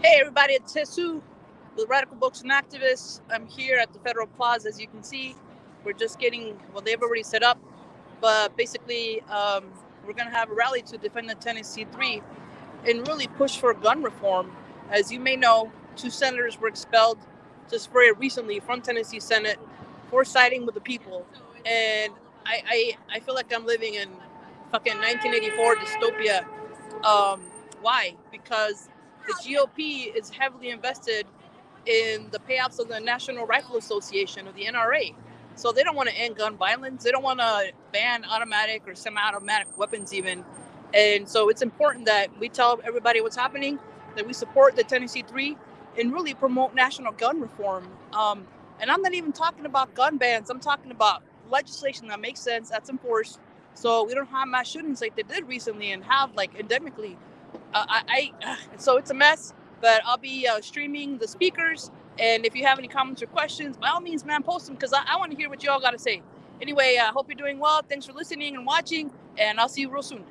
Hey, everybody, it's Jesus with Radical Books and Activists. I'm here at the Federal Plaza, as you can see. We're just getting, well, they've already set up, but basically, um, we're going to have a rally to defend the Tennessee 3 and really push for gun reform. As you may know, two senators were expelled just very recently from Tennessee Senate for siding with the people. And I, I, I feel like I'm living in fucking 1984 dystopia. Um, why? Because the GOP is heavily invested in the payoffs of the National Rifle Association of the NRA. So they don't want to end gun violence. They don't want to ban automatic or semi-automatic weapons even. And so it's important that we tell everybody what's happening, that we support the Tennessee Three, and really promote national gun reform. Um, and I'm not even talking about gun bans. I'm talking about legislation that makes sense, that's enforced, so we don't have mass shootings like they did recently and have like endemically. Uh, I, I so it's a mess. But I'll be uh, streaming the speakers, and if you have any comments or questions, by all means, man, post them because I, I want to hear what you all got to say. Anyway, I hope you're doing well. Thanks for listening and watching, and I'll see you real soon.